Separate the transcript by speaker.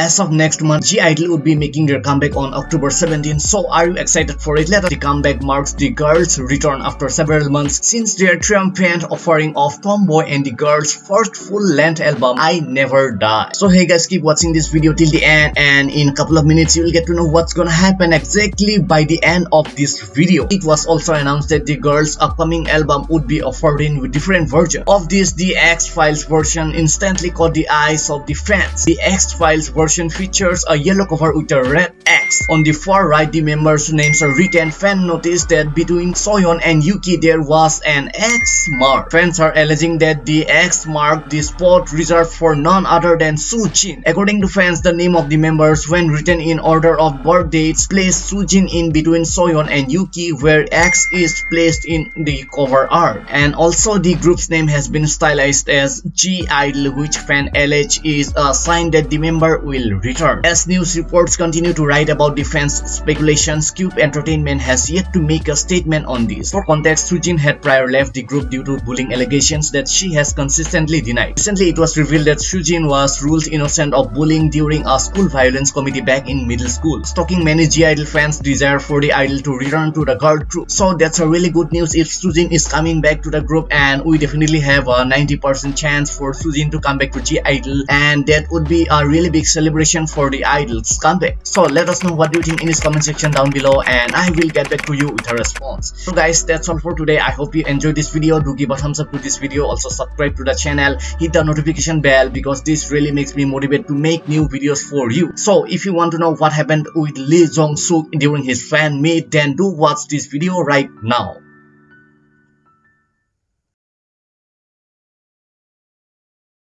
Speaker 1: as of next month, (G)I-DLE would be making their comeback on October 17. So are you excited for it? Let us the comeback marks the girls' return after several months since their triumphant offering of Tomboy and the girls' first full-length album, I Never Die. So hey guys, keep watching this video till the end and in a couple of minutes you will get to know what's gonna happen exactly by the end of this video. It was also announced that the girls' upcoming album would be offered in different versions. Of this, the X-Files version instantly caught the eyes of the fans. The X-Files version features a yellow cover with a red On the far right, the members' names are written. Fan noticed that between Soyeon and Yuqi there was an X mark. Fans are alleging that the X mark the spot reserved for none other than Jin. According to fans, the name of the members when written in order of birth dates placed Jin in between Soyeon and Yuqi where X is placed in the cover art. And also the group's name has been stylized as (G)I-DLE which fan allege is a sign that the member will return. As news reports continue to write about the fans' speculations, Cube Entertainment has yet to make a statement on this. For context, Soojin had prior left the group due to bullying allegations that she has consistently denied. Recently, it was revealed that Soojin was ruled innocent of bullying during a school violence committee back in middle school, stoking many (G)I-DLE fans' desire for the idol to return to the girl group. So that's a really good news if Soojin is coming back to the group and we definitely have a 90% chance for Soojin to come back to (G)I-DLE and that would be a really big celebration for the idol's comeback. So let us know what do you think in this comment section down below and I will get back to you with a response. So guys that's all for today. I hope you enjoyed this video. Do give a thumbs up to this video. Also subscribe to the channel. Hit the notification bell because this really makes me motivated to make new videos for you. So if you want to know what happened with Lee Jong Suk during his fan meet then do watch this video right now.